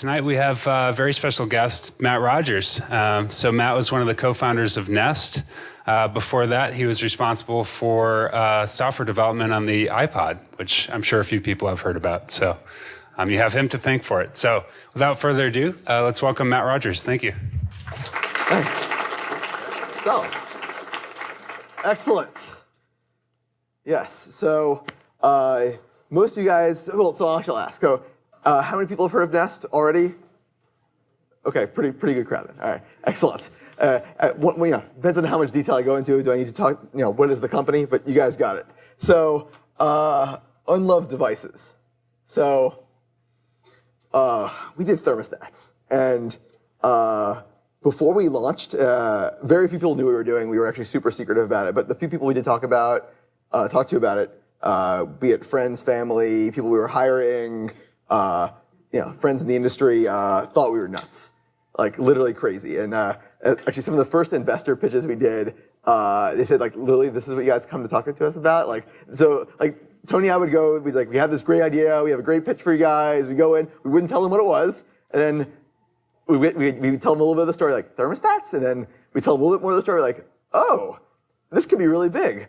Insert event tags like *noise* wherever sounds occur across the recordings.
Tonight we have a very special guest, Matt Rogers. Um, so Matt was one of the co-founders of Nest. Uh, before that, he was responsible for uh, software development on the iPod, which I'm sure a few people have heard about. So um, you have him to thank for it. So without further ado, uh, let's welcome Matt Rogers. Thank you. Thanks. So, excellent. Yes, so uh, most of you guys, well, so I shall ask. So, uh, how many people have heard of Nest already? Okay, pretty pretty good crowd. All right, excellent. Uh, uh what, you know, depends on how much detail I go into. Do I need to talk? You know, what is the company? But you guys got it. So, uh, unloved devices. So, uh, we did thermostats, and uh, before we launched, uh, very few people knew what we were doing. We were actually super secretive about it. But the few people we did talk about, talk to about it, be it friends, family, people we were hiring uh, you know, friends in the industry uh, thought we were nuts, like literally crazy. And uh, actually, some of the first investor pitches we did, uh, they said like, literally, this is what you guys come to talk to us about. Like, so like Tony, I would go, we'd like, we have this great idea, we have a great pitch for you guys. We go in, we wouldn't tell them what it was, and then we we we tell them a little bit of the story, like thermostats, and then we tell them a little bit more of the story, like, oh, this could be really big.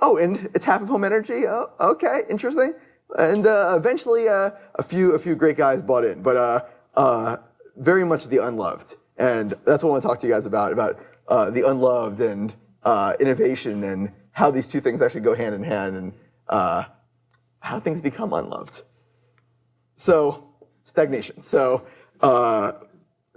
Oh, and it's half of home energy. Oh, okay, interesting. And uh, eventually, uh, a few a few great guys bought in, but uh, uh very much the unloved. And that's what I want to talk to you guys about about uh, the unloved and uh, innovation and how these two things actually go hand in hand and how things become unloved. So stagnation. So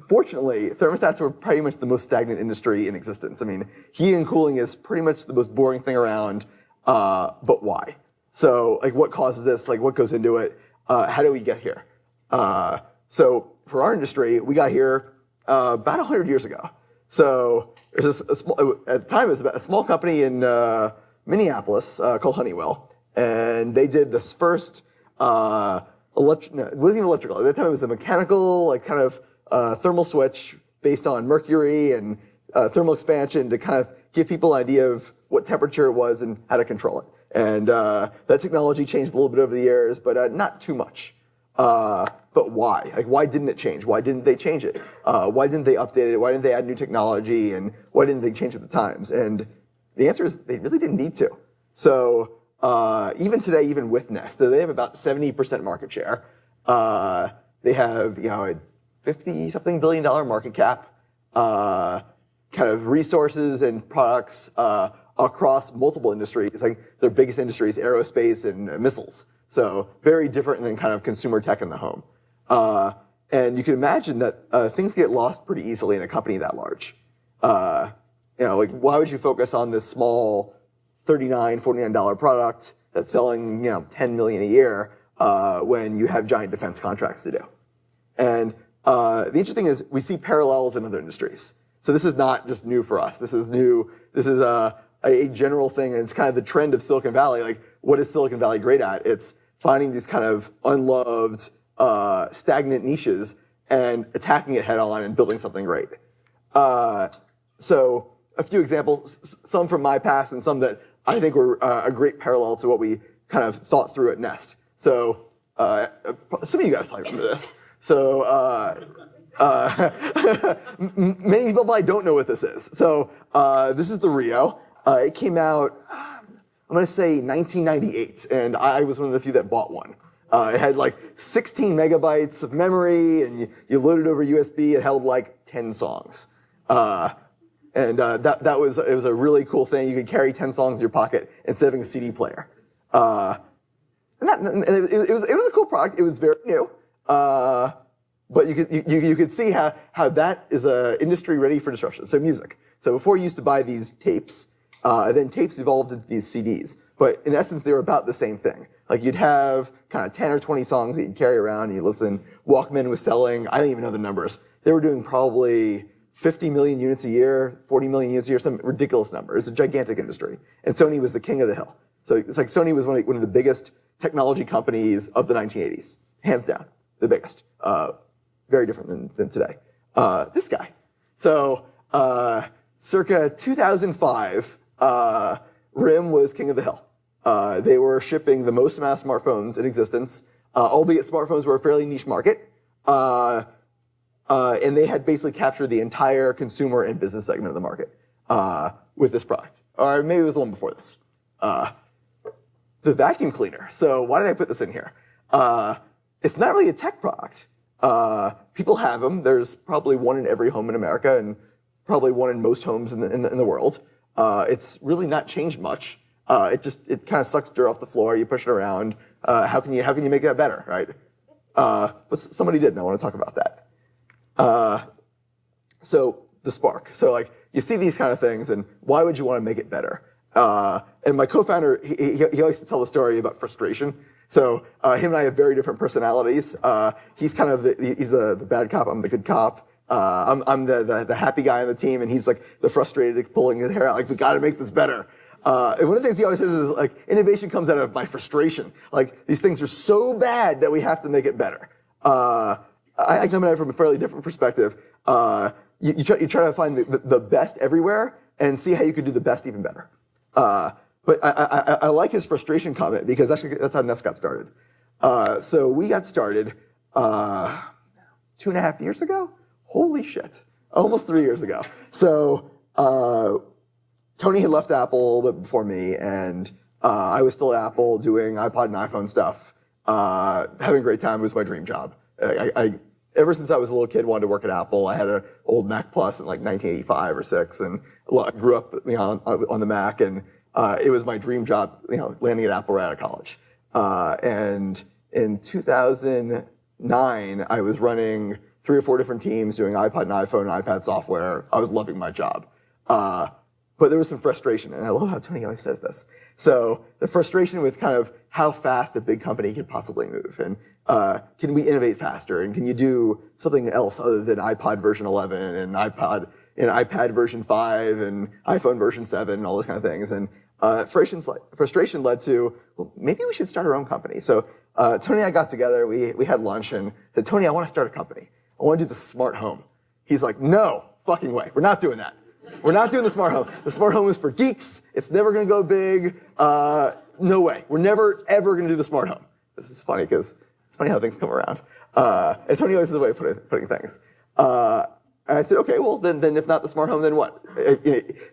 fortunately, thermostats were pretty much the most stagnant industry in existence. I mean, heating and cooling is pretty much the most boring thing around, but why? So like what causes this? Like what goes into it? Uh, how do we get here? Uh, so for our industry, we got here uh, about 100 years ago. So there's a, small, at the time it was a small company in uh, Minneapolis uh, called Honeywell. And they did this first, uh, electric, no, it wasn't even electrical. At that time it was a mechanical, like kind of thermal switch based on mercury and thermal expansion to kind of give people an idea of what temperature it was and how to control it. And uh, that technology changed a little bit over the years, but uh, not too much. Uh, but why? Like, why didn't it change? Why didn't they change it? Uh, why didn't they update it? Why didn't they add new technology? And why didn't they change with the times? And the answer is they really didn't need to. So uh, even today, even with Nest, they have about 70% market share. Uh, they have, you know, a 50 something billion dollar market cap, kind of resources and products across multiple industries. Like their biggest industries, aerospace and missiles. So very different than kind of consumer tech in the home. Uh, and you can imagine that uh, things get lost pretty easily in a company that large. Uh, you know, like why would you focus on this small $39, $49 product that's selling, you know, 10 million a year uh, when you have giant defense contracts to do? And uh, the interesting is we see parallels in other industries. So this is not just new for us. This is new. This is uh, a general thing, and it's kind of the trend of Silicon Valley. Like, what is Silicon Valley great at? It's finding these kind of unloved, uh, stagnant niches and attacking it head on and building something great. Uh, so a few examples, some from my past and some that I think were uh, a great parallel to what we kind of thought through at Nest. So uh, some of you guys probably remember this. So uh, uh, *laughs* many people probably don't know what this is. So this is the Rio. Uh, it came out, I'm gonna say 1998, and I was one of the few that bought one. Uh, it had like 16 megabytes of memory, and you, you loaded over USB. It held like 10 songs. Uh, and uh, that, that was, it was a really cool thing. You could carry 10 songs in your pocket instead of having a CD player. Uh, and, that, and it, it, was, it was a cool product. It was very new. Uh, but you could, you, you could see how, how that is an industry ready for disruption. So music. So before you used to buy these tapes, uh, then tapes evolved into these CDs. But in essence, they were about the same thing. Like you'd have kind of 10 or 20 songs that you'd carry around and you listen. Walkman was selling, I don't even know the numbers. They were doing probably 50 million units a year, 40 million units a year, some ridiculous number. It's a gigantic industry. And Sony was the king of the hill. So it's like Sony was one of, one of the biggest technology companies of the 1980s. Hands down, the biggest. Uh, very different than, than today. Uh, this guy. So uh, circa 2005, uh, RIM was king of the hill. Uh, they were shipping the most amount of smartphones in existence, uh, albeit smartphones were a fairly niche market. Uh, uh, and they had basically captured the entire consumer and business segment of the market uh, with this product. Or maybe it was the one before this. The vacuum cleaner. So why did I put this in here? It's not really a tech product. Uh, people have them. There's probably one in every home in America and probably one in most homes in the, in the, in the world. Uh, it's really not changed much. Uh, it just, it kind of sucks dirt off the floor. You push it around. Uh, how can you, how can you make that better, right? Uh, but somebody did, and I want to talk about that. Uh, so the spark. So like, you see these kind of things, and why would you want to make it better? Uh, and my co-founder, he, he, he, likes to tell the story about frustration. So uh, him and I have very different personalities. Uh, he's kind of the, he's the, the bad cop. I'm the good cop. Uh, I'm, I'm the, the, the happy guy on the team, and he's like the frustrated, pulling his hair out, like we got to make this better. Uh, and one of the things he always says is like innovation comes out of my frustration. Like these things are so bad that we have to make it better. Uh, I, I, come at it from a fairly different perspective. Uh, you, you, try, you, try, to find the, the, best everywhere and see how you could do the best even better. Uh, but I, I, I, like his frustration comment because that's, that's how Nest got started. Uh, so we got started two and a half years ago. Holy shit. Almost three years ago. So uh, Tony had left Apple a little bit before me, and uh, I was still at Apple doing iPod and iPhone stuff. Uh, having a great time. It was my dream job. I, I, ever since I was a little kid, wanted to work at Apple. I had an old Mac Plus in like 1985 or six, and grew up you know, on, on the Mac, and uh, it was my dream job, you know, landing at Apple right out of college. Uh, and in 2009, I was running three or four different teams doing iPod and iPhone and iPad software. I was loving my job. Uh, but there was some frustration, and I love how Tony always says this. So the frustration with kind of how fast a big company could possibly move, and uh, can we innovate faster, and can you do something else other than iPod version 11 and iPod and iPad version 5 and iPhone version 7 and all those kind of things. And uh, frustration led to, well, maybe we should start our own company. So uh, Tony and I got together, we, we had lunch, and said, Tony, I want to start a company. I want to do the smart home. He's like, no fucking way. We're not doing that. We're not doing the smart home. The smart home is for geeks. It's never going to go big. Uh, no way. We're never, ever going to do the smart home. This is funny because it's funny how things come around. Uh, and Tony always has a way of putting, putting things. Uh, and I said, okay, well, then, then if not the smart home, then what? Uh,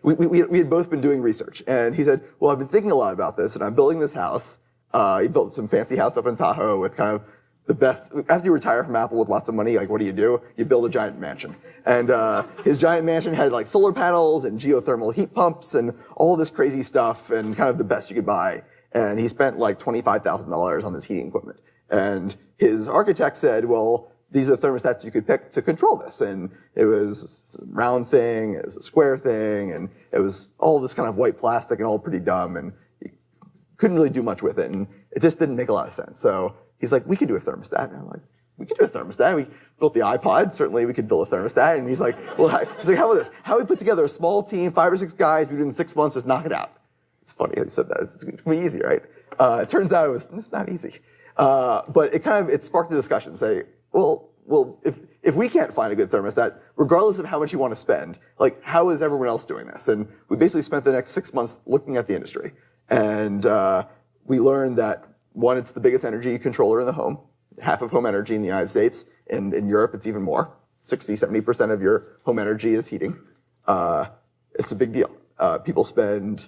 we, we, we had both been doing research. And he said, well, I've been thinking a lot about this, and I'm building this house. Uh, he built some fancy house up in Tahoe with kind of the best. After you retire from Apple with lots of money, like what do you do? You build a giant mansion. And uh, his giant mansion had like solar panels and geothermal heat pumps and all this crazy stuff and kind of the best you could buy. And he spent like $25,000 on this heating equipment. And his architect said, well, these are the thermostats you could pick to control this. And it was a round thing, it was a square thing, and it was all this kind of white plastic and all pretty dumb. And you couldn't really do much with it. And it just didn't make a lot of sense. So he's like, we could do a thermostat. And I'm like, we could do a thermostat. We built the iPod. Certainly, we could build a thermostat. And he's like, well, he's like, how about this? How we put together a small team, five or six guys, we do it in six months, just knock it out. It's funny he said that. It's, it's gonna be easy, right? Uh, it turns out it was it's not easy. Uh, but it kind of it sparked the discussion. Say, well, well, if if we can't find a good thermostat, regardless of how much you want to spend, like how is everyone else doing this? And we basically spent the next six months looking at the industry, and uh, we learned that one, it's the biggest energy controller in the home, half of home energy in the United States, and in Europe it's even more. 60, 70% of your home energy is heating. Uh, it's a big deal. Uh, people spend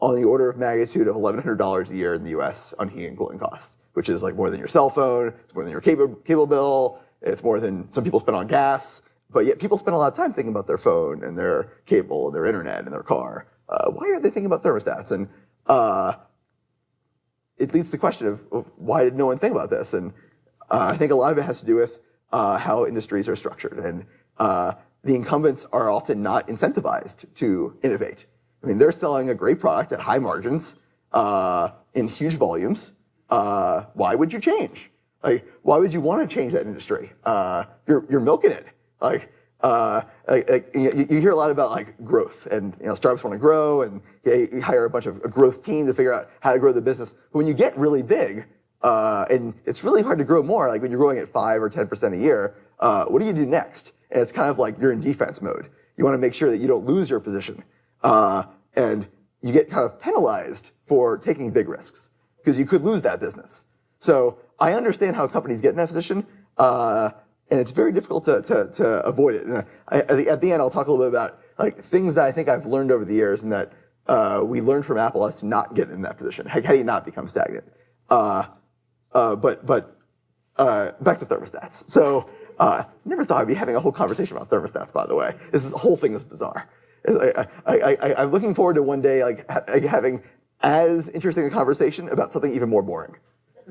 on the order of magnitude of $1,100 a year in the US on heating and cooling costs, which is like more than your cell phone, it's more than your cable, cable bill, it's more than some people spend on gas, but yet people spend a lot of time thinking about their phone and their cable and their internet and their car. Uh, why are they thinking about thermostats? And uh, it leads to the question of why did no one think about this? And uh, I think a lot of it has to do with uh, how industries are structured. And uh, the incumbents are often not incentivized to innovate. I mean, they're selling a great product at high margins uh, in huge volumes. Uh, why would you change? Like, why would you want to change that industry? Uh, you're, you're milking it. Like, uh, you, you, hear a lot about like growth and you know startups want to grow and you hire a bunch of a growth team to figure out how to grow the business. But when you get really big, uh, and it's really hard to grow more, like when you're growing at five or 10% a year, uh, what do you do next? And it's kind of like you're in defense mode. You want to make sure that you don't lose your position. Uh, and you get kind of penalized for taking big risks because you could lose that business. So I understand how companies get in that position. Uh, and it's very difficult to, to, to avoid it. And I, at, the, at the end, I'll talk a little bit about like things that I think I've learned over the years and that uh, we learned from Apple as to not get in that position. How, how do you not become stagnant? Uh, uh, but but uh, back to thermostats. So uh, never thought I'd be having a whole conversation about thermostats. By the way, this is, whole thing is bizarre. I, I, am looking forward to one day like ha having as interesting a conversation about something even more boring.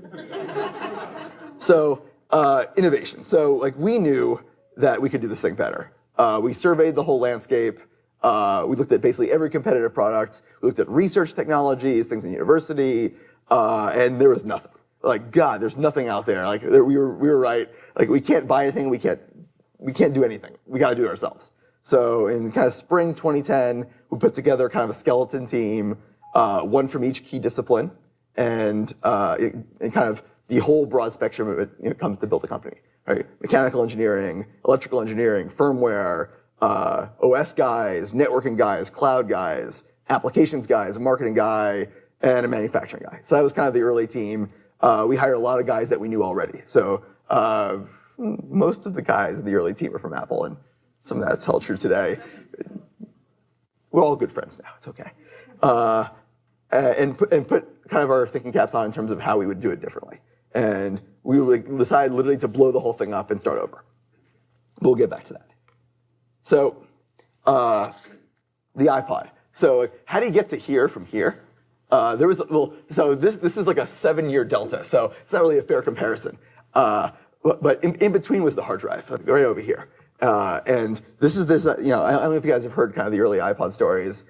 *laughs* so uh, innovation. So like we knew that we could do this thing better. Uh, we surveyed the whole landscape. Uh, we looked at basically every competitive product. We looked at research technologies, things in university, uh, and there was nothing. Like God, there's nothing out there. Like there, we were, we were right. Like we can't buy anything. We can't, we can't do anything. We got to do it ourselves. So in kind of spring 2010, we put together kind of a skeleton team, uh, one from each key discipline, and, uh, and kind of the whole broad spectrum of it you know, comes to build a company. Right? Mechanical engineering, electrical engineering, firmware, uh, OS guys, networking guys, cloud guys, applications guys, a marketing guy, and a manufacturing guy. So that was kind of the early team. Uh, we hired a lot of guys that we knew already. So uh, most of the guys in the early team are from Apple, and some of that's held true today. We're all good friends now. It's okay. Uh, and, and put kind of our thinking caps on in terms of how we would do it differently. And we would decide literally to blow the whole thing up and start over. We'll get back to that. So uh, the iPod. So how do you get to here from here? Uh, there was well, so this this is like a seven-year delta. So it's not really a fair comparison. Uh, but, but in, in, between was the hard drive, right over here. Uh, and this is this. Uh, you know, I, I, don't know if you guys have heard kind of the early iPod stories.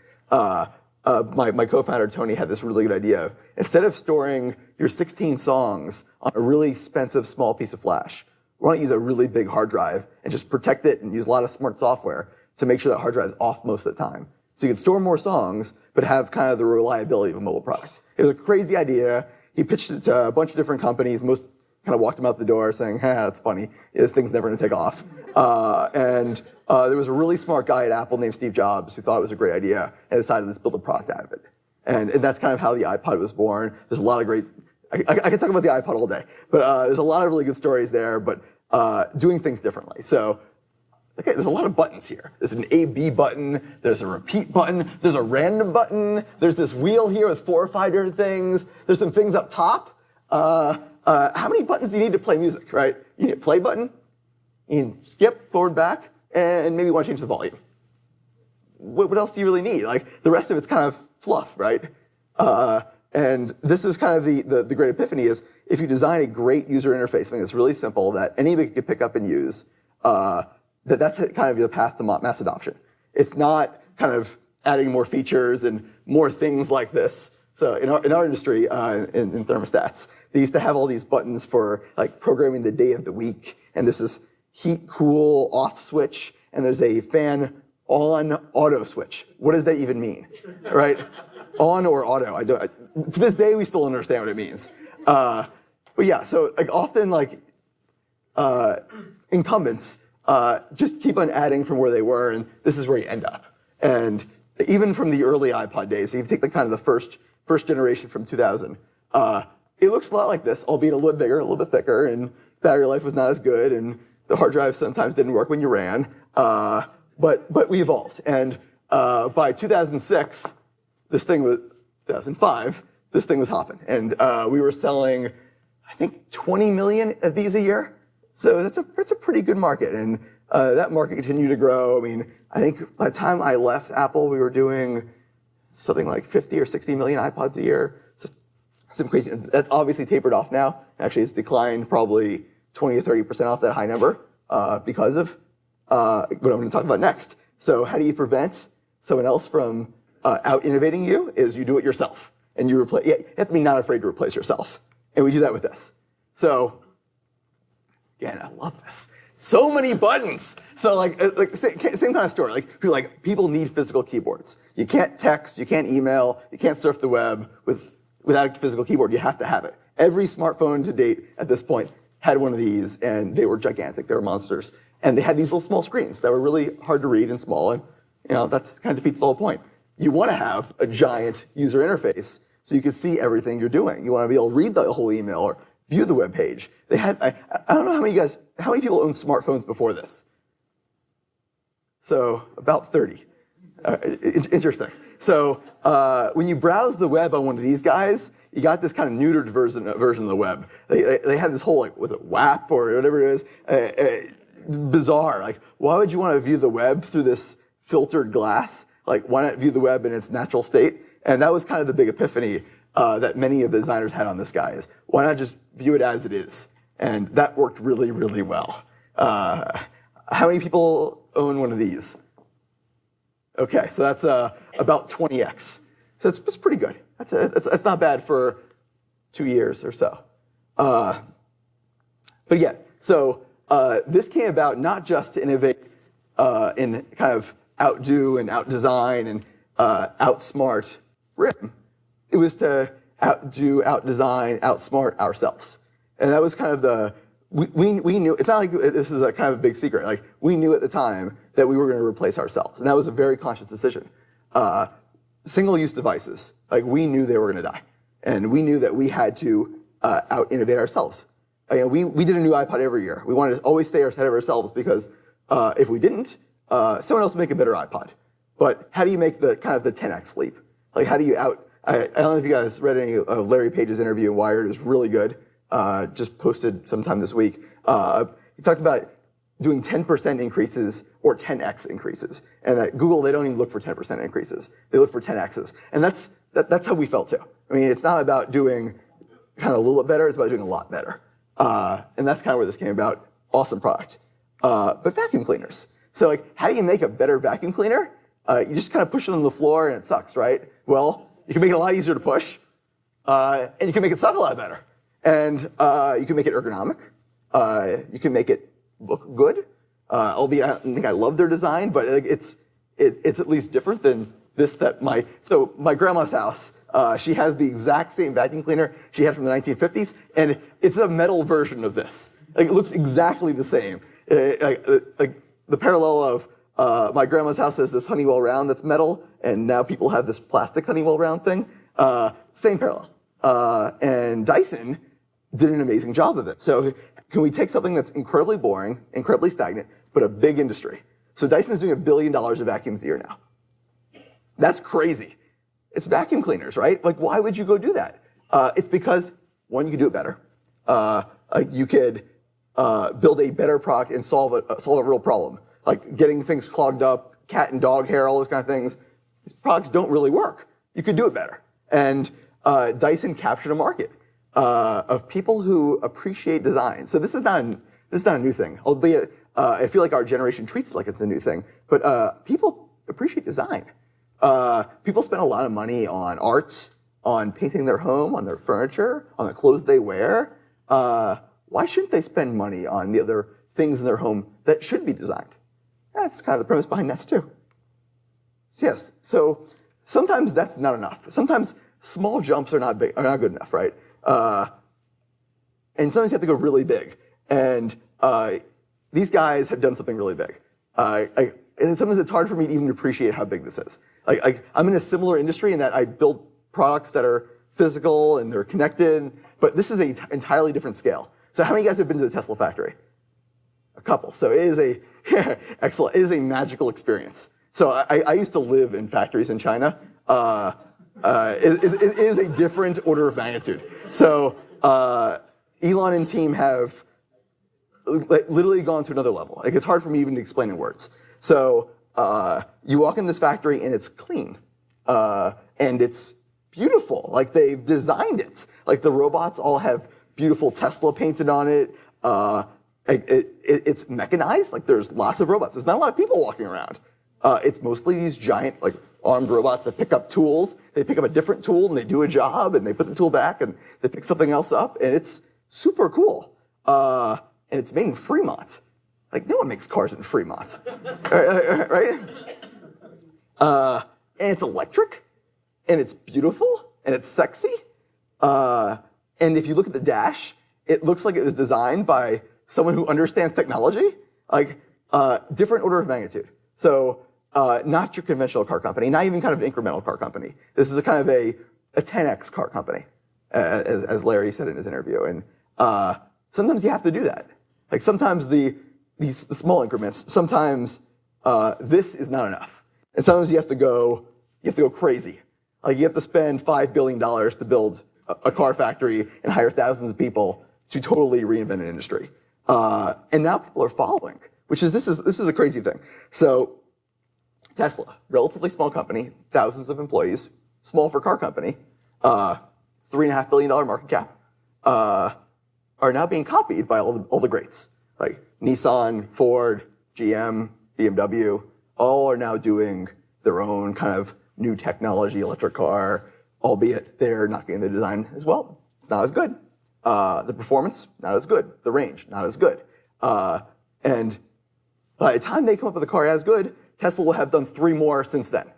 Uh, my, my co-founder Tony had this really good idea. Of instead of storing your 16 songs on a really expensive small piece of flash, why don't you use a really big hard drive and just protect it and use a lot of smart software to make sure that hard drive is off most of the time. So you can store more songs, but have kind of the reliability of a mobile product. It was a crazy idea. He pitched it to a bunch of different companies. Most kind of walked him out the door saying, "Ha, that's funny. This thing's never going to take off." Uh, and uh, there was a really smart guy at Apple named Steve Jobs who thought it was a great idea and decided let's build a product out of it. And, and that's kind of how the iPod was born. There's a lot of great. I, I, I can talk about the iPod all day, but uh, there's a lot of really good stories there. But uh, doing things differently. So Okay, there's a lot of buttons here. There's an A-B button, there's a repeat button, there's a random button, there's this wheel here with four or five different things, there's some things up top. Uh, uh, how many buttons do you need to play music, right? You need a play button, you need skip, forward, back, and maybe you want to change the volume. What, what else do you really need? Like, the rest of it's kind of fluff, right? Uh, and this is kind of the, the, the, great epiphany is if you design a great user interface, something that's really simple that anybody can pick up and use, uh, that that's kind of the path to mass adoption. It's not kind of adding more features and more things like this. So in our, in our industry, uh, in, in, thermostats, they used to have all these buttons for like programming the day of the week. And this is heat, cool, off switch. And there's a fan on auto switch. What does that even mean, right? *laughs* on or auto. I don't, I, to this day, we still understand what it means. Uh, but yeah, so like often like uh, incumbents uh, just keep on adding from where they were, and this is where you end up. And even from the early iPod days, if you take the kind of the first first generation from 2000, uh, it looks a lot like this, albeit a little bigger, a little bit thicker, and battery life was not as good, and the hard drive sometimes didn't work when you ran. Uh, but but we evolved, and uh, by 2006, this thing was 2005. This thing was hopping, and uh, we were selling, I think, 20 million of these a year. So that's a, that's a pretty good market. And uh, that market continued to grow. I mean, I think by the time I left Apple, we were doing something like 50 or 60 million iPods a year. So some crazy, that's obviously tapered off now. Actually, it's declined probably 20 or 30% off that high number uh, because of uh, what I'm going to talk about next. So how do you prevent someone else from uh, out innovating you is you do it yourself. And you replace, yeah, you have to be not afraid to replace yourself. And we do that with this. So Again, I love this. So many buttons. So like, uh, like same, kind of story. Like, like people need physical keyboards. You can't text, you can't email, you can't surf the web with, without a physical keyboard. You have to have it. Every smartphone to date at this point had one of these, and they were gigantic. They were monsters, and they had these little small screens that were really hard to read and small. And you know that's kind of defeats the whole point. You want to have a giant user interface so you can see everything you're doing. You want to be able to read the whole email or view the web page. They had, I, I don't know how many guys, how many people owned smartphones before this? So about 30. Uh, interesting. So uh, when you browse the web on one of these guys, you got this kind of neutered version, version of the web. They, they, they had this whole, like, was it WAP or whatever it is? Uh, uh, bizarre. Like, why would you want to view the web through this filtered glass? Like, why not view the web in its natural state? And that was kind of the big epiphany uh, that many of the designers had on this guy is, why not just view it as it is? And that worked really, really well. Uh, how many people own one of these? Okay, so that's uh, about 20x. So it's, it's pretty good. That's, a, that's, that's, not bad for two years or so. Uh, but yeah, so uh, this came about not just to innovate uh, and kind of outdo and outdesign and uh, outsmart RIM. It was to outdo, outdesign, outsmart ourselves. And that was kind of the, we, we, we knew, it's not like this is a kind of a big secret. Like we knew at the time that we were going to replace ourselves. And that was a very conscious decision. Uh, single-use devices, like we knew they were going to die. And we knew that we had to uh, out-innovate ourselves. Uh, we, we did a new iPod every year. We wanted to always stay ahead of ourselves because uh, if we didn't, uh, someone else would make a better iPod. But how do you make the kind of the 10x leap? Like how do you out, I, I don't know if you guys read any of Larry Page's interview in Wired. It was really good. Uh, just posted sometime this week. Uh, he talked about doing 10% increases or 10x increases. And at Google, they don't even look for 10% increases. They look for 10x's. And that's, that, that's how we felt too. I mean, it's not about doing kind of a little bit better, it's about doing a lot better. Uh, and that's kind of where this came about. Awesome product. Uh, but vacuum cleaners. So like, how do you make a better vacuum cleaner? Uh, you just kind of push it on the floor and it sucks, right? Well, you can make it a lot easier to push, uh, and you can make it suck a lot better. And uh, you can make it ergonomic. Uh, you can make it look good. Uh, albeit I don't think I love their design, but it's it, it's at least different than this that my so my grandma's house. Uh, she has the exact same vacuum cleaner she had from the 1950s, and it's a metal version of this. Like it looks exactly the same. It, uh, like, like the parallel of uh, my grandma's house has this Honeywell round that's metal, and now people have this plastic Honeywell round thing. Uh, same parallel. Uh, and Dyson did an amazing job of it. So can we take something that's incredibly boring, incredibly stagnant, but a big industry? So Dyson's doing a billion dollars of vacuums a year now. That's crazy. It's vacuum cleaners, right? Like, why would you go do that? Uh, it's because, one, you can do it better. Uh, you could uh, build a better product and solve a, solve a real problem like getting things clogged up, cat and dog hair, all those kind of things. These products don't really work. You could do it better. And uh, Dyson captured a market uh, of people who appreciate design. So this is not a, this is not a new thing, albeit uh, I feel like our generation treats it like it's a new thing. But uh, people appreciate design. Uh, people spend a lot of money on art, on painting their home, on their furniture, on the clothes they wear. Uh, why shouldn't they spend money on the other things in their home that should be designed? That's kind of the premise behind Nest too. So Yes, so sometimes that's not enough. Sometimes small jumps are not big, are not good enough, right? Uh, and sometimes you have to go really big. And uh, these guys have done something really big. Uh, I, and sometimes it's hard for me to even appreciate how big this is. Like, I, I'm in a similar industry in that I build products that are physical and they're connected, but this is an entirely different scale. So how many guys have been to the Tesla factory? A couple. So it is a *laughs* Excellent. It is a magical experience. So I, I used to live in factories in China. Uh, uh, it, it, it is a different order of magnitude. So uh, Elon and team have literally gone to another level. Like it's hard for me even to explain in words. So uh, you walk in this factory and it's clean uh, and it's beautiful. Like they've designed it. Like the robots all have beautiful Tesla painted on it. Uh, it, it, it's mechanized, like there's lots of robots. There's not a lot of people walking around. Uh, it's mostly these giant, like armed robots that pick up tools. They pick up a different tool and they do a job and they put the tool back and they pick something else up and it's super cool. Uh, and it's made in Fremont. Like no one makes cars in Fremont, *laughs* right? Uh, and it's electric and it's beautiful and it's sexy. Uh, and if you look at the dash, it looks like it was designed by someone who understands technology, like uh, different order of magnitude. So uh, not your conventional car company, not even kind of an incremental car company. This is a kind of a, a 10x car company, as, as Larry said in his interview. And Uh, sometimes you have to do that. Like sometimes the these the small increments. Sometimes uh, this is not enough, and sometimes you have to go you have to go crazy. Like you have to spend five billion dollars to build a, a, car factory and hire thousands of people to totally reinvent an industry. Uh, and now people are following, which is this is this is a crazy thing. So Tesla, relatively small company, thousands of employees, small for car company, uh, three and a half billion dollar market cap, uh, are now being copied by all the, all the greats like Nissan, Ford, GM, BMW. All are now doing their own kind of new technology electric car, albeit they're not getting the design as well. It's not as good. Uh, the performance, not as good. The range, not as good. Uh, and by the time they come up with a car as good, Tesla will have done three more since then.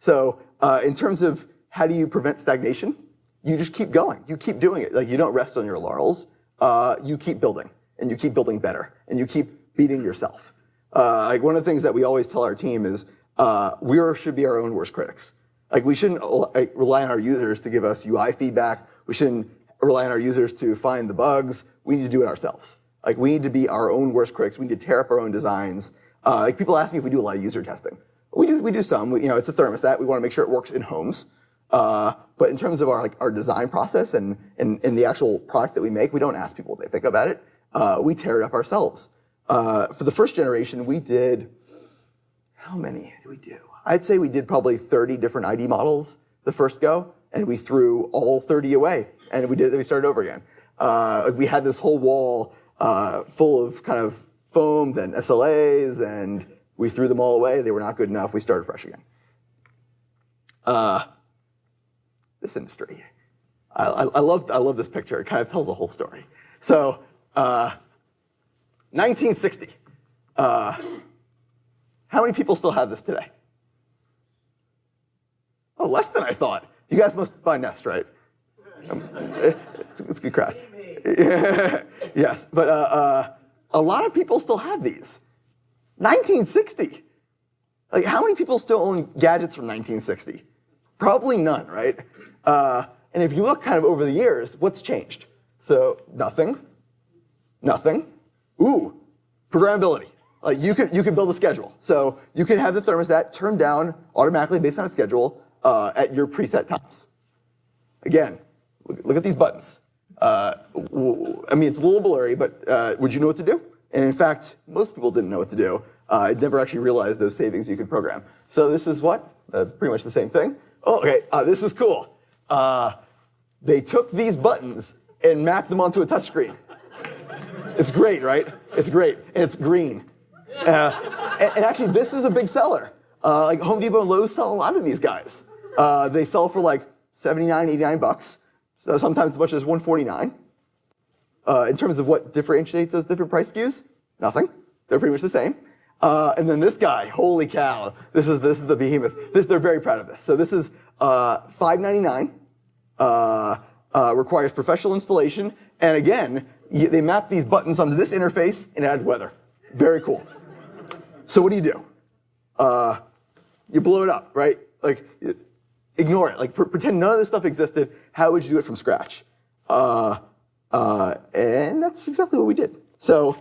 So uh, in terms of how do you prevent stagnation, you just keep going. You keep doing it. Like you don't rest on your laurels. Uh, you keep building, and you keep building better, and you keep beating yourself. Uh, like one of the things that we always tell our team is uh, we should be our own worst critics. Like we shouldn't like, rely on our users to give us UI feedback. We shouldn't rely on our users to find the bugs. We need to do it ourselves. Like we need to be our own worst critics. We need to tear up our own designs. Uh, like people ask me if we do a lot of user testing. We do. We do some. We, you know, it's a thermostat. We want to make sure it works in homes. Uh, but in terms of our like our design process and, and and the actual product that we make, we don't ask people what they think about it. Uh, we tear it up ourselves. Uh, for the first generation, we did how many did we do? I'd say we did probably 30 different ID models the first go, and we threw all 30 away, and we did. We started over again. Uh, we had this whole wall uh, full of kind of foam and SLAs, and we threw them all away. They were not good enough. We started fresh again. Uh, this industry, I, I, I, love I love this picture. It kind of tells the whole story. So, 1960. Uh, uh, how many people still have this today? Oh, less than I thought. You guys must buy Nest, right? It's, it's, a good crowd. *laughs* yes, but uh, uh, a lot of people still have these. 1960. Like, how many people still own gadgets from 1960? Probably none, right? Uh, and if you look kind of over the years, what's changed? So nothing, nothing. Ooh, programmability. Like you could you could build a schedule. So you could have the thermostat turned down automatically based on a schedule uh, at your preset times. Again, look, look at these buttons. Uh, I mean, it's a little blurry, but uh, would you know what to do? And in fact, most people didn't know what to do. Uh, I'd never actually realized those savings you could program. So this is what? Uh, pretty much the same thing. Oh, okay, uh, this is cool. they took these buttons and mapped them onto a touchscreen. It's great, right? It's great, and it's green. Uh, and, and, actually, this is a big seller. Uh, like Home Depot and Lowe's sell a lot of these guys. Uh, they sell for like 79, 89 bucks. So sometimes as much as 149. Uh, in terms of what differentiates those different price SKUs, nothing. They're pretty much the same. Uh, and then this guy, holy cow, this is this is the behemoth. This, they're very proud of this. So this is uh, 5.99. Uh, uh, requires professional installation, and again, you, they map these buttons onto this interface and add weather. Very cool. So what do you do? Uh, you blow it up, right? Like, ignore it. Like, pretend none of this stuff existed. How would you do it from scratch? Uh, uh, and that's exactly what we did. So,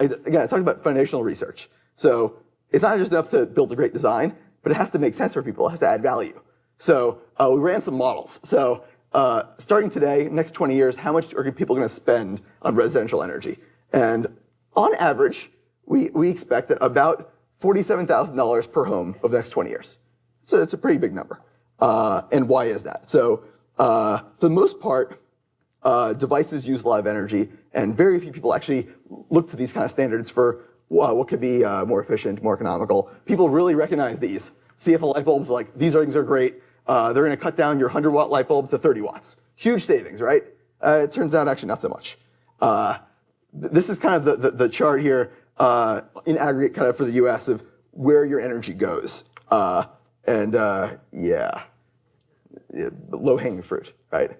again, I talked about foundational research. So it's not just enough to build a great design, but it has to make sense for people. It has to add value. So uh, we ran some models. So uh, starting today, next 20 years, how much are people going to spend on residential energy? And on average, we, we expect that about $47,000 per home over the next 20 years. So it's a pretty big number. Uh, and why is that? So uh, for the most part, uh, devices use a lot of energy, and very few people actually look to these kind of standards for what could be uh, more efficient, more economical. People really recognize these. CFL light bulb's like, these things are great. Uh, they're going to cut down your 100 watt light bulb to 30 watts. Huge savings, right? Uh, it turns out actually not so much. this is kind of the, the, the chart here uh, in aggregate kind of for the US of where your energy goes. Uh, and uh, yeah, low hanging fruit, right?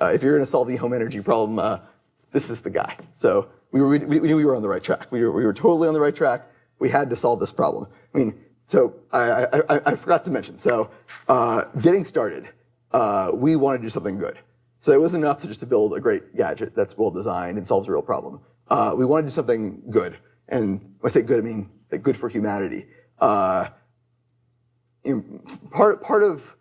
Uh, if you're going to solve the home energy problem, uh, this is the guy. So we, were, we, we, knew we were on the right track. We were, we were totally on the right track. We had to solve this problem. I mean, so I, I, I forgot to mention. So uh, getting started, we want to do something good. So it wasn't enough to just to build a great gadget that's well designed and solves a real problem. Uh, we wanted to do something good, and when I say good, I mean good for humanity. Uh, part part of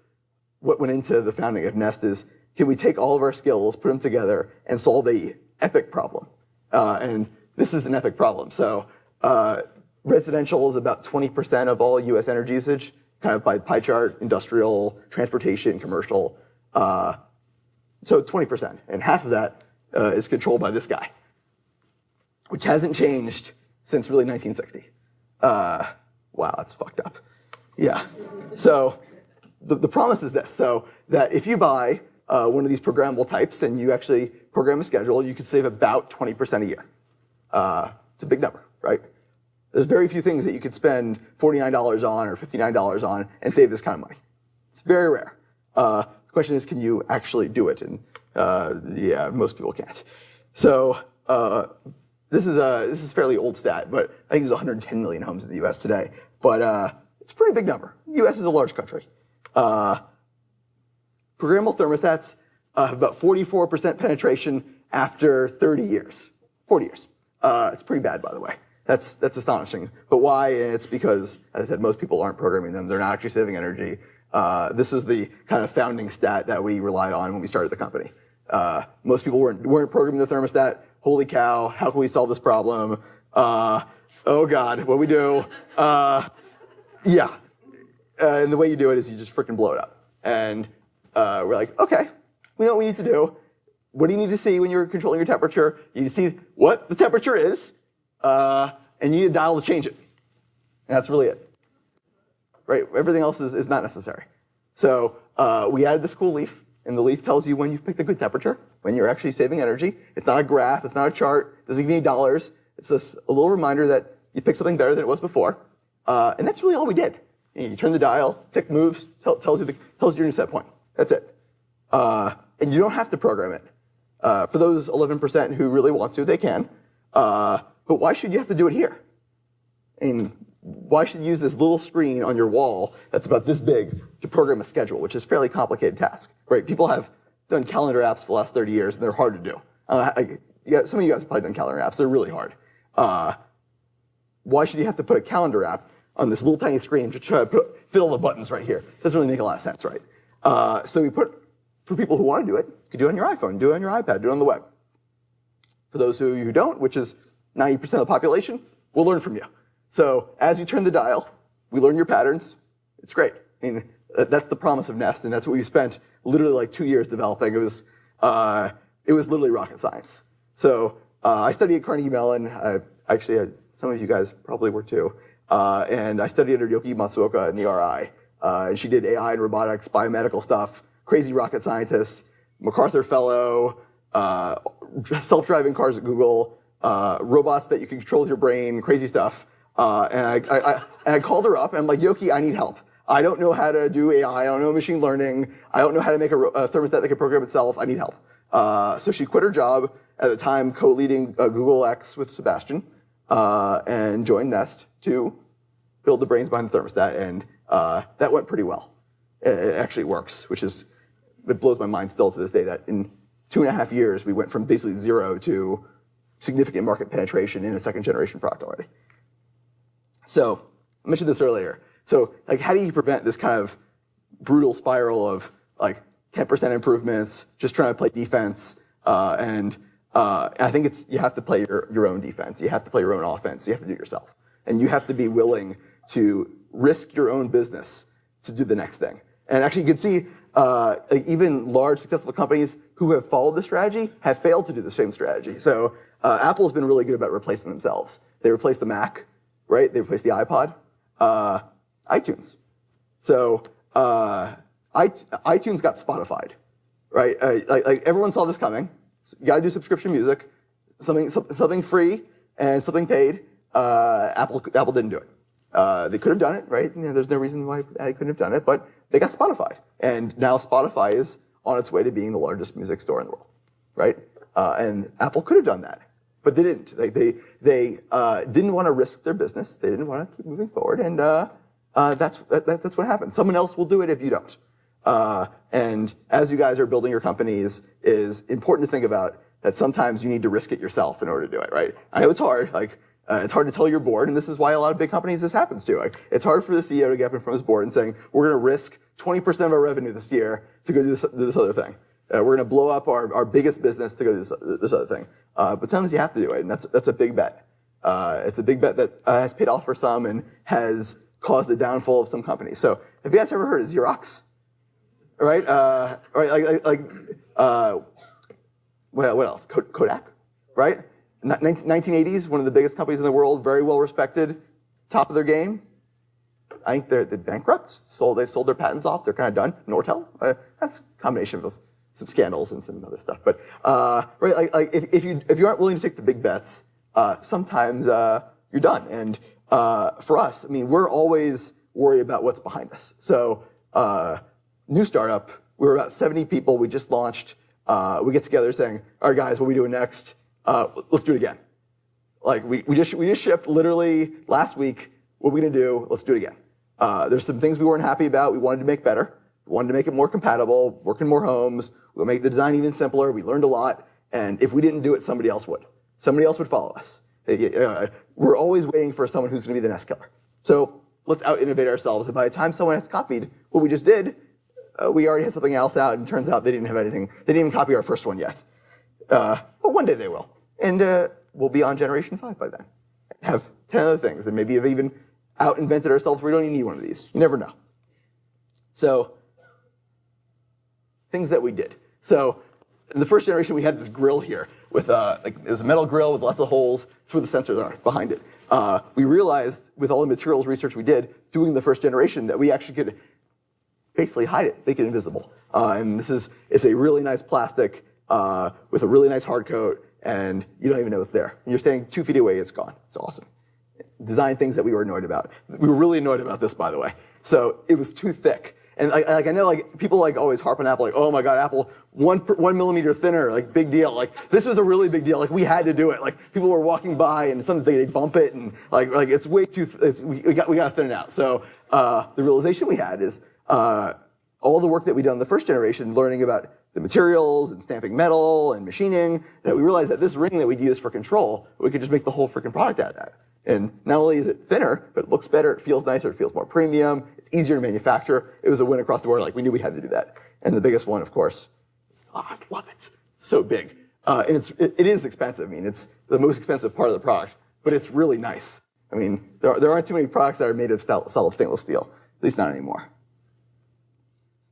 what went into the founding of Nest is can we take all of our skills, put them together, and solve a epic problem? Uh, and this is an epic problem. So uh, residential is about 20% of all U.S. energy usage, kind of by pie chart, industrial, transportation, commercial. Uh, so 20%, and half of that uh, is controlled by this guy, which hasn't changed since really 1960. Uh, wow, that's fucked up. Yeah. So the, the promise is this, so that if you buy uh, one of these programmable types and you actually program a schedule, you could save about 20% a year. Uh, it's a big number, right? There's very few things that you could spend $49 on or $59 on and save this kind of money. It's very rare. Uh, the question is, can you actually do it? And uh, yeah, most people can't. So uh, this is a this is a fairly old stat, but I think there's 110 million homes in the U.S. today. But uh, it's a pretty big number. U.S. is a large country. Uh, programmable thermostats uh, have about 44% penetration after 30 years. 40 years. Uh, it's pretty bad, by the way. That's, that's astonishing. But why? It's because, as I said, most people aren't programming them. They're not actually saving energy. Uh, this is the kind of founding stat that we relied on when we started the company. Uh, most people weren't, weren't programming the thermostat. Holy cow, how can we solve this problem? Uh, oh God, what do we do? Yeah. Uh, and the way you do it is you just freaking blow it up. And uh, we're like, okay, we know what we need to do. What do you need to see when you're controlling your temperature? You need to see what the temperature is, uh, and you need a dial to change it. And that's really it. Right? Everything else is, is not necessary. So uh, we added this cool leaf, and the leaf tells you when you've picked a good temperature, when you're actually saving energy. It's not a graph, it's not a chart, it doesn't give you dollars. It's just a little reminder that you picked something better than it was before. Uh, and that's really all we did. You turn the dial, tick moves, tell, tells you the, tells you your new set point. That's it. Uh, and you don't have to program it. Uh, for those 11% who really want to, they can. Uh, but why should you have to do it here? Mean, why should you use this little screen on your wall that's about this big to program a schedule, which is a fairly complicated task, right? People have done calendar apps for the last 30 years, and they're hard to do. Uh, I, yeah, some of you guys have probably done calendar apps. They're really hard. Uh, why should you have to put a calendar app on this little tiny screen to try to put, fit all the buttons right here? Doesn't really make a lot of sense, right? Uh, so we put, for people who want to do it, you can do it on your iPhone, do it on your iPad, do it on the web. For those of you who don't, which is 90% of the population, we'll learn from you. So as you turn the dial, we learn your patterns. It's great. I mean, that's the promise of Nest, and that's what we spent literally like two years developing. It was, uh, it was literally rocket science. So uh, I studied at Carnegie Mellon. I, actually, I, some of you guys probably were too. Uh, and I studied under Yoky Matsuoka in the RI. Uh, and she did AI and robotics, biomedical stuff, crazy rocket scientist, MacArthur Fellow, uh, self-driving cars at Google, uh, robots that you can control with your brain, crazy stuff. Uh, and I, I, I, and I called her up and I'm like, Yoky, I need help. I don't know how to do AI. I don't know machine learning. I don't know how to make a, a thermostat that can program itself. I need help. Uh, so she quit her job at the time co-leading Google X with Sebastian uh, and joined Nest to build the brains behind the thermostat. And uh, that went pretty well. It, actually works, which is, it blows my mind still to this day that in two and a half years, we went from basically zero to significant market penetration in a second generation product already. So I mentioned this earlier. So like, how do you prevent this kind of brutal spiral of like 10% improvements, just trying to play defense, uh, and uh, I think it's you have to play your, your own defense. You have to play your own offense. You have to do it yourself, and you have to be willing to risk your own business to do the next thing. And actually, you can see uh, even large successful companies who have followed the strategy have failed to do the same strategy. So uh, Apple has been really good about replacing themselves. They replaced the Mac, right? They replaced the iPod, uh, iTunes. So uh, iTunes got Spotify, right? Uh, like, like everyone saw this coming. You got to do subscription music, something something free and something paid. Uh, Apple Apple didn't do it. Uh, they could have done it, right? You know, there's no reason why they couldn't have done it, but they got Spotify, and now Spotify is on its way to being the largest music store in the world, right? Uh, and Apple could have done that, but they didn't. They they uh, didn't want to risk their business. They didn't want to keep moving forward, and uh, uh, that's that, that's what happened. Someone else will do it if you don't. Uh, and as you guys are building your companies, is important to think about that sometimes you need to risk it yourself in order to do it, right? I know it's hard. Like uh, it's hard to tell your board, and this is why a lot of big companies this happens to. Like, it's hard for the CEO to get up in front of his board and saying, "We're to risk 20% of our revenue this year to go do this, do this other thing. Uh, we're going to blow up our, our biggest business to go do this, this other thing." Uh, but sometimes you have to do it, and that's that's a big bet. Uh, it's a big bet that uh, has paid off for some and has caused the downfall of some companies. So, have you guys ever heard of Xerox? Right? Uh, right? Like, like, like what, what else? Kodak, right? 1980s, one of the biggest companies in the world, very well respected, top of their game. I think they're, they're bankrupt. Sold, they sold their patents off. They're kind of done. Nortel, uh, that's a combination of some scandals and some other stuff. But uh, right, like, like if, if, you if you aren't willing to take the big bets, uh, sometimes uh, you're done. And uh, for us, I mean, we're always worried about what's behind us. So uh, new startup, we were about 70 people. We just launched. we get together saying, all right, guys, what are we doing next? uh, let's do it again. Like we, we just we just shipped literally last week. What are we gonna do? Let's do it again. Uh, there's some things we weren't happy about. We wanted to make better. We wanted to make it more compatible, work in more homes. We'll make the design even simpler. We learned a lot. And if we didn't do it, somebody else would. Somebody else would follow us. Uh, we're always waiting for someone who's going to be the next killer. So let's out innovate ourselves. And by the time someone has copied what we just did, uh, we already had something else out. And turns out they didn't have anything. They didn't even copy our first one yet. Uh, but one day they will. And uh, we'll be on generation five by then. Have 10 other things, and maybe have even out invented ourselves we don't even need one of these. You never know. So, things that we did. So, in the first generation, we had this grill here with uh, like it was a metal grill with lots of holes. That's where the sensors are behind it. Uh, we realized with all the materials research we did doing the first generation that we actually could basically hide it, make it invisible. Uh, and this is it's a really nice plastic uh, with a really nice hard coat and you don't even know it's there. When you're standing two feet away, it's gone. It's awesome. Design things that we were annoyed about. We were really annoyed about this, by the way. So it was too thick. And like, like I know like people like always harp on Apple, like, oh my God, Apple, one, one millimeter thinner, like big deal. Like this was a really big deal. Like we had to do it. Like people were walking by and sometimes they, they bump it and like, like it's way too, it's, we, we, got, we got to thin it out. So uh, the realization we had is uh, all the work that we done in the first generation, learning about the materials and stamping metal and machining, that we realized that this ring that we'd use for control, we could just make the whole freaking product out of that. And not only is it thinner, but it looks better, it feels nicer, it feels more premium, it's easier to manufacture. It was a win across the board, like we knew we had to do that. And the biggest one, of course, oh, I love it. It's so big. Uh, and it's, it, it is expensive. I mean, it's the most expensive part of the product, but it's really nice. I mean, there, are, there aren't too many products that are made of solid stainless steel, at least not anymore.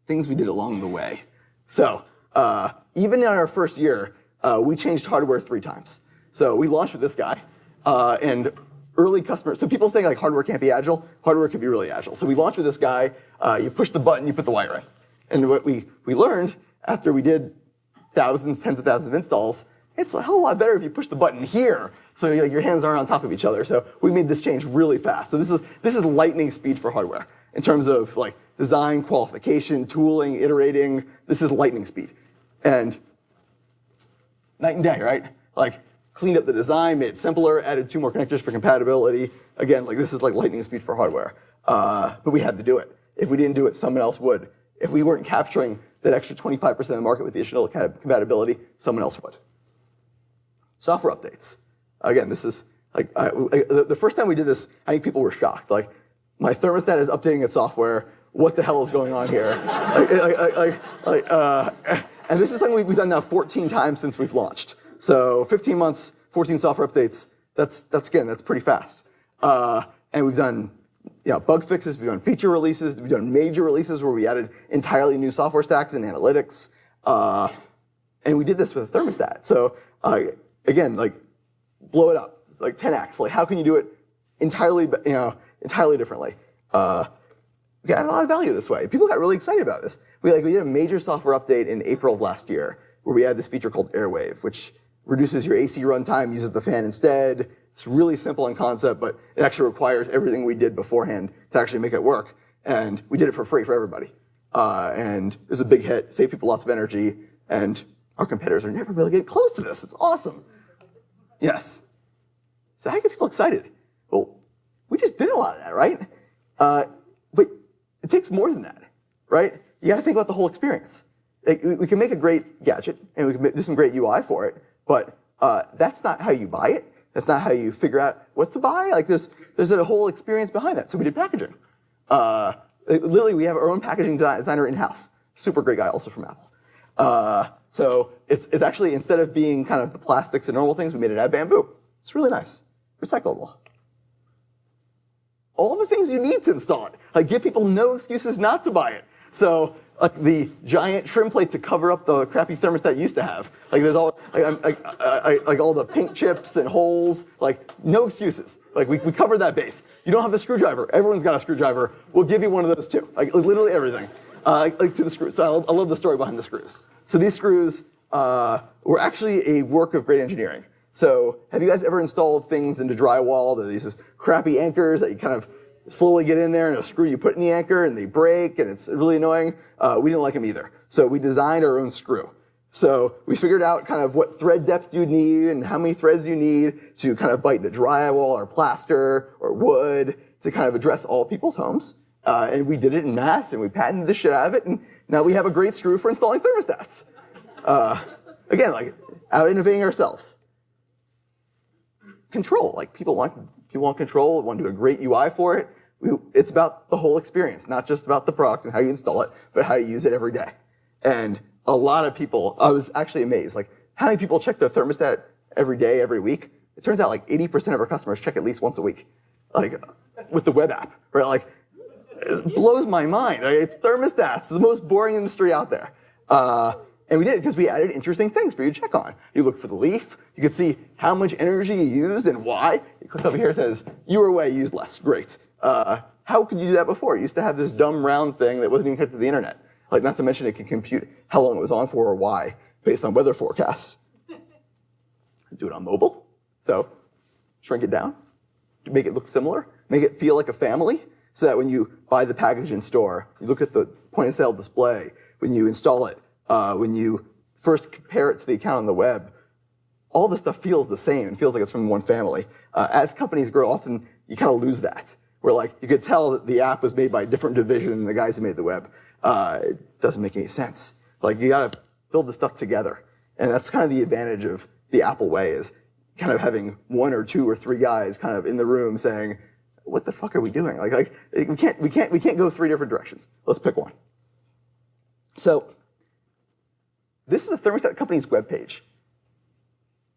Things we did along the way. So uh, even in our first year, uh, we changed hardware three times. So we launched with this guy, uh, and early customers, so people think like hardware can't be agile, hardware can be really agile. So we launched with this guy, uh, you push the button, you put the wire in. And what we, we learned after we did thousands, tens of thousands of installs, it's a hell of a lot better if you push the button here so your hands aren't on top of each other. So we made this change really fast. So this is, this is lightning speed for hardware in terms of like design, qualification, tooling, iterating. This is lightning speed. And night and day, right? Like cleaned up the design, made it simpler, added two more connectors for compatibility. Again, like this is like lightning speed for hardware. Uh, but we had to do it. If we didn't do it, someone else would. If we weren't capturing that extra 25% of the market with the additional compatibility, someone else would. Software updates. Again, this is like I, I, the first time we did this, I think people were shocked. Like my thermostat is updating its software. What the hell is going on here? like, like, like, uh, and this is something we've done now 14 times since we've launched. So 15 months, 14 software updates. That's that's again, that's pretty fast. Uh, and we've done you know, bug fixes, we've done feature releases, we've done major releases where we added entirely new software stacks and analytics. Uh, and we did this with a thermostat. So uh, again, like blow it up, it's like 10x. Like how can you do it entirely, you know, entirely differently? Uh, we got a lot of value this way. People got really excited about this. We like we did a major software update in April of last year where we had this feature called Airwave, which reduces your AC runtime, uses the fan instead. It's really simple in concept, but it actually requires everything we did beforehand to actually make it work. And we did it for free for everybody. Uh, and it was a big hit, saved people lots of energy, and our competitors are never really getting close to this. It's awesome. Yes. So how do you get people excited? We just did a lot of that, right? Uh, but it takes more than that, right? you got to think about the whole experience. Like, we, we can make a great gadget and we can do some great UI for it, but uh, that's not how you buy it. That's not how you figure out what to buy. Like there's there's a whole experience behind that. So we did packaging. Uh, literally, we have our own packaging designer in house. Super great guy, also from Apple. Uh, so it's it's actually instead of being kind of the plastics and normal things, we made it out of bamboo. It's really nice, recyclable. All the things you need to install it. Like give people no excuses not to buy it. So like the giant trim plate to cover up the crappy thermostat used to have. Like there's all like, like, all the paint chips and holes. Like no excuses. Like we, we covered that base. You don't have the screwdriver. Everyone's got a screwdriver. We'll give you one of those too. Like literally everything. Uh, like to the screws. So I love, I love, the story behind the screws. So these screws uh, were actually a work of great engineering. So have you guys ever installed things into drywall? There are these crappy anchors that you kind of slowly get in there and a screw you put in the anchor and they break and it's really annoying. Uh, we didn't like them either. So we designed our own screw. So we figured out kind of what thread depth you need and how many threads you need to kind of bite the drywall or plaster or wood to kind of address all people's homes. Uh, and we did it in mass and we patented the shit out of it and now we have a great screw for installing thermostats. Uh, again, like out innovating ourselves. Control, like people want people want control, want to do a great UI for it it's about the whole experience, not just about the product and how you install it, but how you use it every day. And a lot of people, I was actually amazed, like how many people check their thermostat every day, every week? It turns out like 80% of our customers check at least once a week, like with the web app, right? Like, it blows my mind. It's thermostats, the most boring industry out there. Uh, and we did it because we added interesting things for you to check on. You look for the leaf. You could see how much energy you used and why. You click over here, it says, you were away, used less. Great. Uh, how could you do that before? You used to have this dumb round thing that wasn't even connected to the internet. Like, not to mention it can compute how long it was on for or why based on weather forecasts. do it on mobile. So shrink it down, make it look similar, make it feel like a family, so that when you buy the package in store, you look at the point of sale display, when you install it, uh, when you first compare it to the account on the web, all this stuff feels the same It feels like it's from one family. Uh, as companies grow, often you kind of lose that, where like you could tell that the app was made by a different division than the guys who made the web. Uh, it doesn't make any sense. Like you got to build the stuff together, and that's kind of the advantage of the Apple way is kind of having one or two or three guys kind of in the room saying, "What the fuck are we doing? Like, like we can't we can't we can't go three different directions. Let's pick one." So this is the thermostat company's webpage.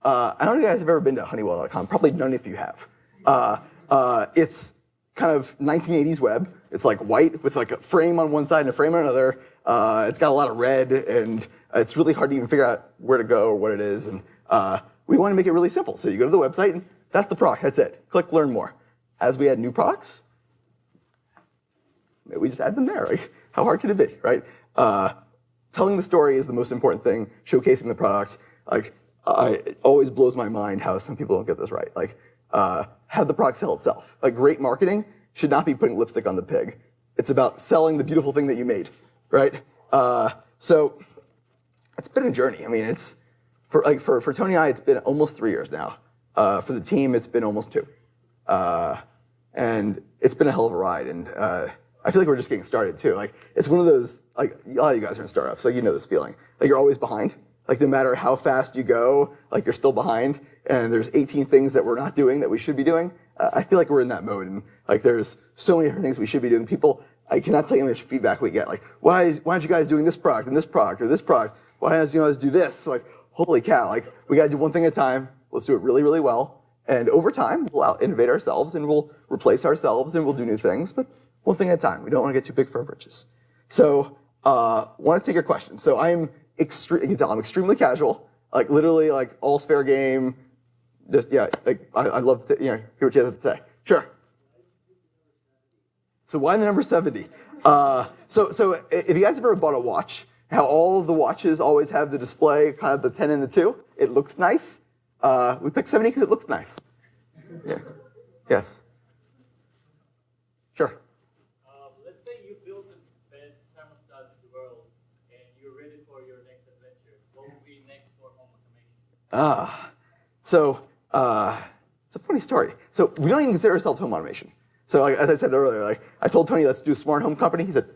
Uh, I don't know if you guys have ever been to honeywell.com. Probably none of you have. Uh, uh, it's kind of 1980s web. It's like white with like a frame on one side and a frame on another. Uh, it's got a lot of red, and it's really hard to even figure out where to go or what it is. And uh, we want to make it really simple. So you go to the website, and that's the product. That's it. Click Learn More. As we add new products, we just add them there. Like, how hard can it be, right? Telling the story is the most important thing. Showcasing the product, like, I, it always blows my mind how some people don't get this right. Like, uh, have the product sell itself. Like, great marketing should not be putting lipstick on the pig. It's about selling the beautiful thing that you made, right? Uh, so, it's been a journey. I mean, it's for like for for Tony and I, it's been almost three years now. Uh, for the team, it's been almost two, uh, and it's been a hell of a ride. And uh, I feel like we're just getting started too. Like it's one of those like a lot of you guys are in startups, so you know this feeling. Like you're always behind. Like no matter how fast you go, like you're still behind. And there's 18 things that we're not doing that we should be doing. Uh, I feel like we're in that mode, and like there's so many different things we should be doing. People, I cannot tell you how much feedback we get. Like why is why aren't you guys doing this product and this product or this product? Why don't you guys do this? So like holy cow! Like we got to do one thing at a time. Let's do it really really well. And over time, we'll out innovate ourselves and we'll replace ourselves and we'll do new things. But one thing at a time. We don't want to get too big for our britches. So, uh, want to take your questions. So I'm extreme. You can tell I'm extremely casual. Like literally, like all's fair game. Just yeah, like I, I love to you know hear what you have to say. Sure. So why the number 70? Uh, so so if you guys have ever bought a watch, how all of the watches always have the display, kind of the 10 and the 2, it looks nice. Uh, we picked 70 because it looks nice. Yeah. Yes. Sure. Ah, so uh, it's a funny story. So we don't even consider ourselves home automation. So like, as I said earlier, like I told Tony, let's do a smart home company. He said,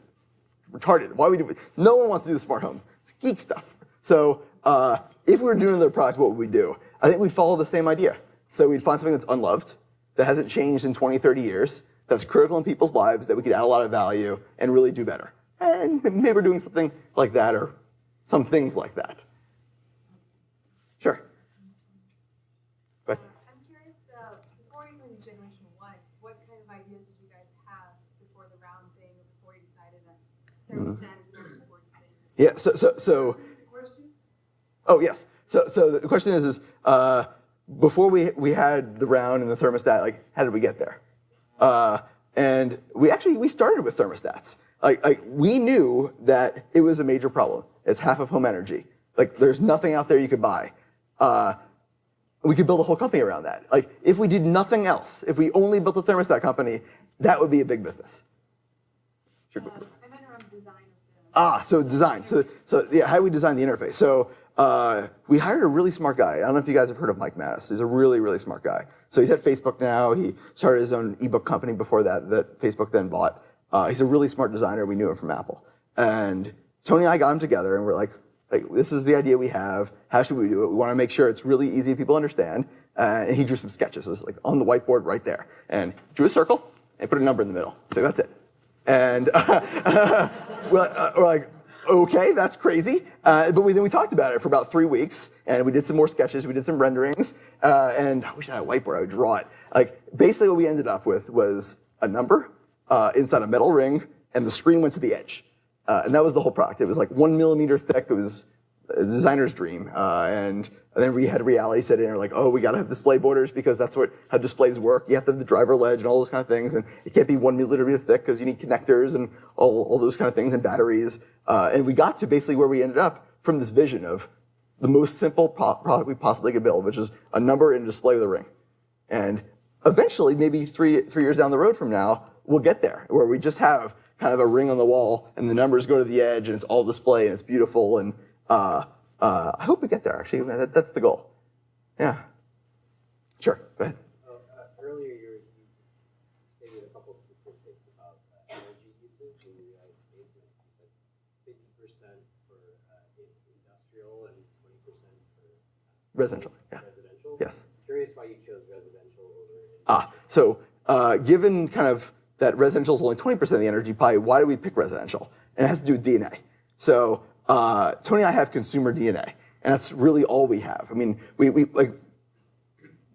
retarded. Why would we do? it? No one wants to do the smart home. It's geek stuff. So uh, if we were doing another product, what would we do? I think we'd follow the same idea. So we'd find something that's unloved, that hasn't changed in 20, 30 years, that's critical in people's lives, that we could add a lot of value and really do better. And maybe we're doing something like that or some things like that. Sure. I'm curious, uh, before even generation one, what kind of ideas did you guys have before the round thing, before you decided that thermostat is the most important thing? Yeah, so, so, so Oh, yes. So, so the question is, is uh, before we, we had the round and the thermostat, like, how did we get there? Uh, and we actually, we started with thermostats. Like, like, we knew that it was a major problem. It's half of home energy. Like, there's nothing out there you could buy. Uh, we could build a whole company around that. Like, if we did nothing else, if we only built a thermostat company, that would be a big business. Sure. Uh, I meant around design. Ah, so design. So, so yeah, how do we design the interface? So uh, we hired a really smart guy. I don't know if you guys have heard of Mike Matas. He's a really, really smart guy. So he's at Facebook now. He started his own ebook company before that that Facebook then bought. Uh, he's a really smart designer. We knew him from Apple. And Tony and I got him together and we're like, like, this is the idea we have. How should we do it? We want to make sure it's really easy for people understand. Uh, and he drew some sketches. It was like on the whiteboard right there. And drew a circle and put a number in the middle. So that's it. And *laughs* we're, like, uh, we're like, okay, that's crazy. Uh, but we, then we talked about it for about three weeks, and we did some more sketches, we did some renderings, uh, and I wish I had a whiteboard, I would draw it. Like, basically what we ended up with was a number uh, inside a metal ring, and the screen went to the edge. Uh, and that was the whole product. It was like one millimeter thick, it was a designer's dream. Uh, and, then we had reality set in, and we're like, oh, we gotta have display borders because that's what how displays work. You have to have the driver ledge and all those kind of things, and it can't be one millimeter thick because you need connectors and all, all those kind of things and batteries. Uh, and we got to basically where we ended up from this vision of the most simple pro product we possibly could build, which is a number and display with a ring. And eventually, maybe three, three years down the road from now, we'll get there, where we just have kind of a ring on the wall and the numbers go to the edge and it's all display and it's beautiful and uh, uh, I hope we get there, actually. That, that's the goal. Yeah. Sure, go ahead. Uh, earlier, you, you a couple statistics about uh, energy usage the United States. You said 50% for industrial and 20% for residential. Yeah. Residential. Yes. Curious why you chose residential over. Ah, so uh, given kind of that residential is only 20% of the energy pie, why do we pick residential? And it has to do with DNA. So uh, Tony and I have consumer DNA, and that's really all we have. I mean, we, we like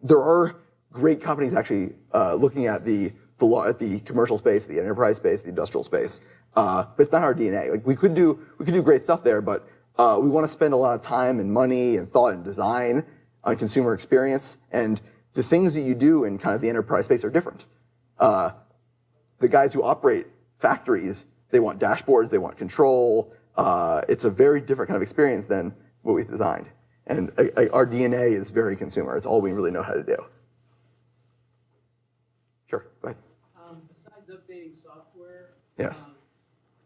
there are great companies actually uh, looking at the the law at the commercial space, the enterprise space, the industrial space, uh, but it's not our DNA. Like we could do we could do great stuff there, but uh, we want to spend a lot of time and money and thought and design on consumer experience, and the things that you do in kind of the enterprise space are different. Uh, the guys who operate factories, they want dashboards, they want control, uh, it's a very different kind of experience than what we've designed. And uh, uh, our DNA is very consumer. It's all we really know how to do. Sure, go ahead. Um, besides updating software, Yes. um,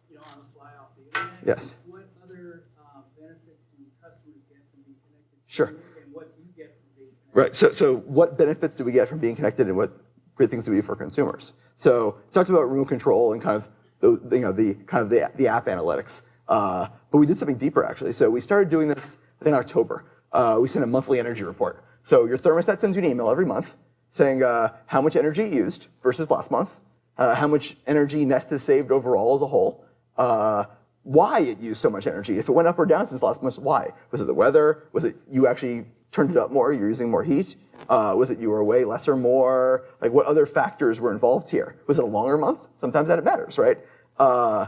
you know, on the fly off the internet, Yes. what other um, benefits do customers get from being connected to Sure. and what do you get from being connected? Right. So, so what benefits do we get from being connected, and what things to be for consumers? So, talked about remote control and kind of the you know the kind of the the app analytics. Uh, but we did something deeper actually. So we started doing this in October. Uh, we sent a monthly energy report. So your thermostat sends you an email every month saying uh, how much energy it used versus last month, uh, how much energy Nest has saved overall as a whole, uh, why it used so much energy. If it went up or down since last month, why? Was it the weather? Was it you actually turned it up more, you're using more heat? Uh, was it you were away less or more? Like what other factors were involved here? Was it a longer month? Sometimes that it matters, right? Uh,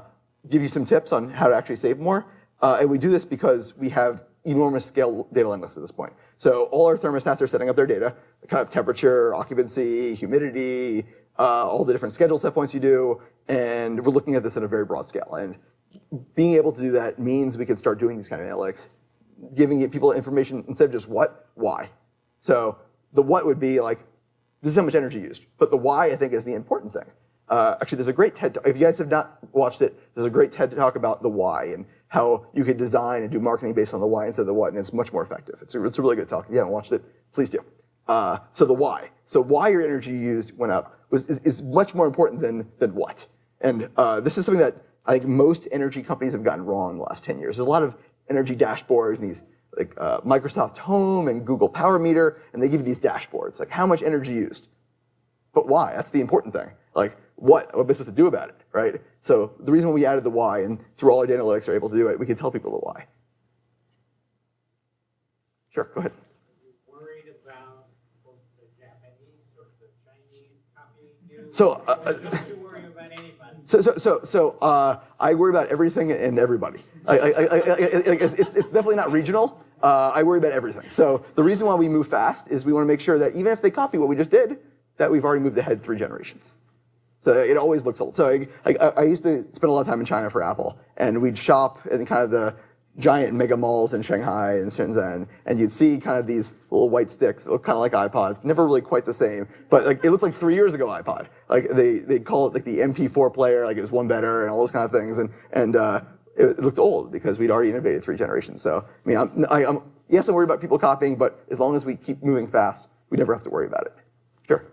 give you some tips on how to actually save more. Uh, and we do this because we have enormous scale data analytics at this point. So all our thermostats are setting up their data, kind of temperature, occupancy, humidity, uh, all the different schedule set points you do, and we're looking at this at a very broad scale. And being able to do that means we can start doing these kind of analytics, giving people information instead of just what, why. So the what would be like, this is how much energy used. But the why, I think, is the important thing. Uh, actually, there's a great TED Talk. If you guys have not watched it, there's a great TED Talk about the why and how you could design and do marketing based on the why instead of the what, and it's much more effective. It's a, it's a really good talk. If you haven't watched it, please do. Uh, so the why. So why your energy used went up was, is, is much more important than, than what. And uh, this is something that I think most energy companies have gotten wrong in the last 10 years. There's a lot of energy dashboards and these like uh, Microsoft Hohm and Google Power Meter, and they give you these dashboards, like how much energy used. But why? That's the important thing. Like, what? What am I supposed to do about it, right? So the reason why we added the why, and through all our data analytics are able to do it, we can tell people the why. Sure, go ahead. worried about both the Japanese or the Chinese copying you? So, uh, Don't you worry about anybody? So, so, so, so uh, I worry about everything and everybody. I, I, I, it's, it's definitely not regional. Uh, I worry about everything. So the reason why we move fast is we want to make sure that even if they copy what we just did, that we've already moved ahead three generations. So it always looks old. So I, I, I used to spend a lot of time in China for Apple, and we'd shop in kind of the giant mega malls in Shanghai and Shenzhen, and you'd see kind of these little white sticks that look kind of like iPods, never really quite the same, but like it looked like three years ago iPod. Like they they call it like the MP4 player, like it was one better and all those kind of things, and and uh, it, looked old because we'd already innovated three generations. So I mean, I'm, I, I'm yes, I'm worried about people copying, but as long as we keep moving fast, we never have to worry about it. Sure.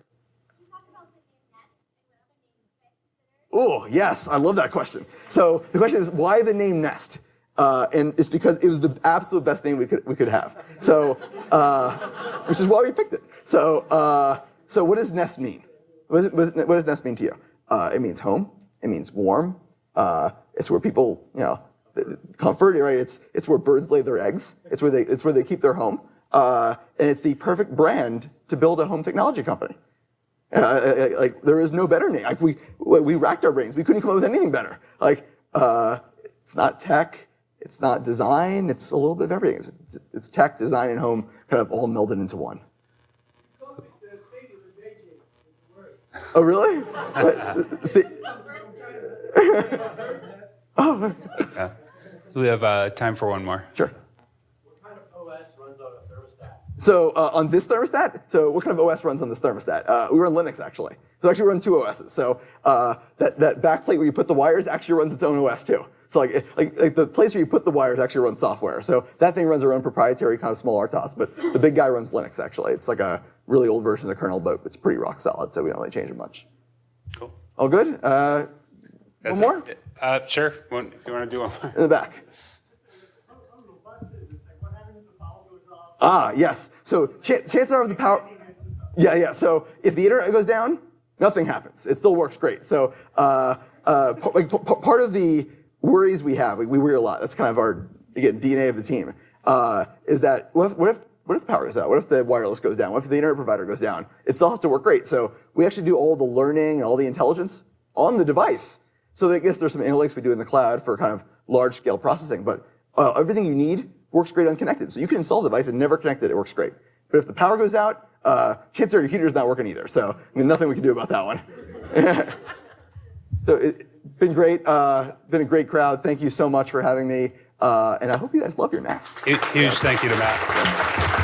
Oh, yes, I love that question. So the question is, why the name Nest? Uh, and it's because it was the absolute best name we could, we could have. So, uh, which is why we picked it. So, uh, so what does Nest mean? What does, what does Nest mean to you? Uh, it means home. It means warm. Uh, it's where people, you know, comfort, right? It's, it's where birds lay their eggs. It's where they, it's where they keep their home. Uh, and it's the perfect brand to build a home technology company. Uh, uh, like there is no better name. Like we we racked our brains. We couldn't come up with anything better. Like uh, it's not tech, it's not design. It's a little bit of everything. It's, it's tech, design, and home kind of all melded into one. Oh really? *laughs* But it's the- oh Yeah. We have uh, time for one more. sure. What kind of OS runs on a thermostat? So uh, on this thermostat, so what kind of OS runs on this thermostat? Uh, we run Linux actually. So actually we run two OSs. So uh, that, that backplate where you put the wires actually runs its own OS too. So like, like, like the place where you put the wires actually runs software. So that thing runs our own proprietary kind of small RTOS, but the big guy runs Linux actually. It's like a really old version of the kernel, but it's pretty rock solid, so we don't really change it much. Cool. All good? Uh, one more? it. Uh, sure. One, if you want to do one more. In the back. Like? Ah, yes. So ch- chances are the power. Yeah, yeah. So if the internet goes down, nothing happens. It still works great. So uh, uh, like, part of the worries we have, we, we worry a lot. That's kind of our again DNA of the team. Uh, is that what if, what if what if the power goes out? What if the wireless goes down? What if the internet provider goes down? It still has to work great. So we actually do all the learning and all the intelligence on the device. So I guess there's some analytics we do in the cloud for kind of large scale processing, but uh, everything you need works great unconnected. So you can install the device and never connect it, it works great. But if the power goes out, uh, chances are your heater's not working either. So I mean, nothing we can do about that one. *laughs* so it's been great, uh, been a great crowd. Thank you so much for having me. Uh, and I hope you guys love your nests. Huge thank you to Matt.